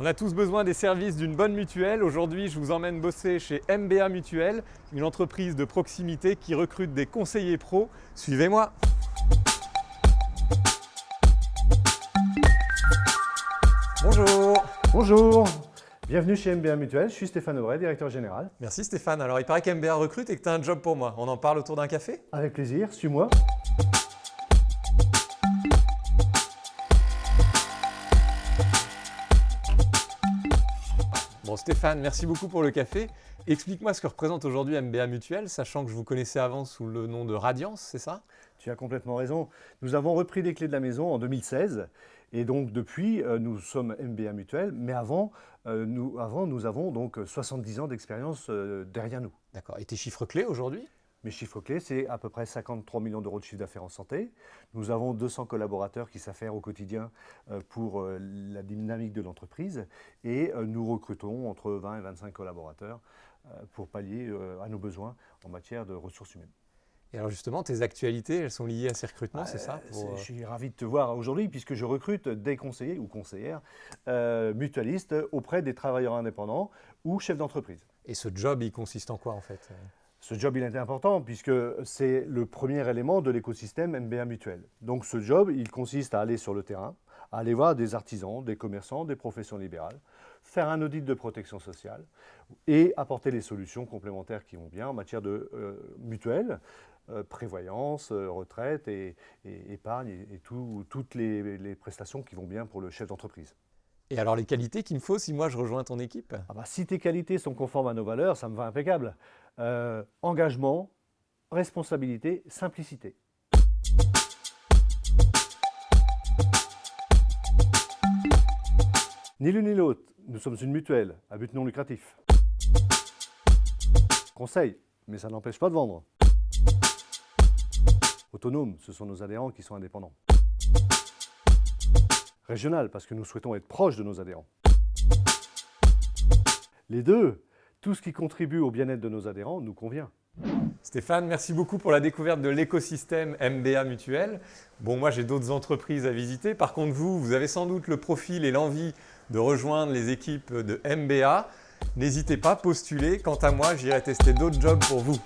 On a tous besoin des services d'une bonne mutuelle. Aujourd'hui, je vous emmène bosser chez MBA Mutuelle, une entreprise de proximité qui recrute des conseillers pros. Suivez-moi Bonjour Bonjour Bienvenue chez MBA Mutuelle, je suis Stéphane Aubray, directeur général. Merci Stéphane. Alors il paraît qu'MBA recrute et que tu as un job pour moi. On en parle autour d'un café? Avec plaisir, suis-moi. Bon Stéphane, merci beaucoup pour le café. Explique-moi ce que représente aujourd'hui MBA Mutuelle, sachant que je vous connaissais avant sous le nom de Radiance, c'est ça? Tu as complètement raison. Nous avons repris les clés de la maison en 2016 et donc depuis, euh, nous sommes MBA Mutuelle, mais avant, euh, nous, avant, nous avons donc 70 ans d'expérience euh, derrière nous. D'accord. Et tes chiffres clés aujourd'hui? Mes chiffres clés, c'est à peu près 53 millions d'euros de chiffre d'affaires en santé. Nous avons 200 collaborateurs qui s'affairent au quotidien pour la dynamique de l'entreprise et nous recrutons entre 20 et 25 collaborateurs pour pallier à nos besoins en matière de ressources humaines. Et alors justement, tes actualités, elles sont liées à ces recrutements, c'est ça? Je suis ravi de te voir aujourd'hui puisque je recrute des conseillers ou conseillères euh, mutualistes auprès des travailleurs indépendants ou chefs d'entreprise. Et ce job, il consiste en quoi en fait? Ce job, il est important puisque c'est le premier élément de l'écosystème MBA Mutuel. Donc ce job, il consiste à aller sur le terrain, à aller voir des artisans, des commerçants, des professions libérales, faire un audit de protection sociale et apporter les solutions complémentaires qui vont bien en matière de euh, mutuelle, euh, prévoyance, euh, retraite et, épargne et, toutes les, prestations qui vont bien pour le chef d'entreprise. Et alors les qualités qu'il me faut si moi je rejoins ton équipe? Ah bah, Si tes qualités sont conformes à nos valeurs, ça me va impeccable. Euh, engagement, responsabilité, simplicité. Ni l'une ni l'autre, nous sommes une mutuelle à but non lucratif. Conseil, mais ça n'empêche pas de vendre. Autonome, ce sont nos adhérents qui sont indépendants. Régional, parce que nous souhaitons être proches de nos adhérents. Les deux, tout ce qui contribue au bien-être de nos adhérents nous convient. Stéphane, merci beaucoup pour la découverte de l'écosystème MBA Mutuel. Bon, moi j'ai d'autres entreprises à visiter. Par contre, vous, vous avez sans doute le profil et l'envie de rejoindre les équipes de MBA. N'hésitez pas, postulez. Quant à moi, j'irai tester d'autres jobs pour vous.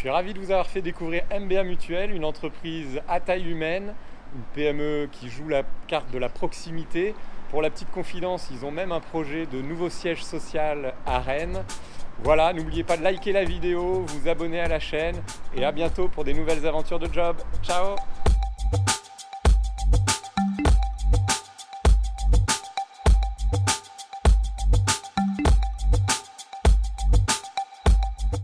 Suis ravi de vous avoir fait découvrir MBA Mutuel, une entreprise à taille humaine, une PME qui joue la carte de la proximité. Pour la petite confidence, ils ont même un projet de nouveau siège social à Rennes. Voilà, n'oubliez pas de liker la vidéo, vous abonner à la chaîne et à bientôt pour des nouvelles aventures de job. Ciao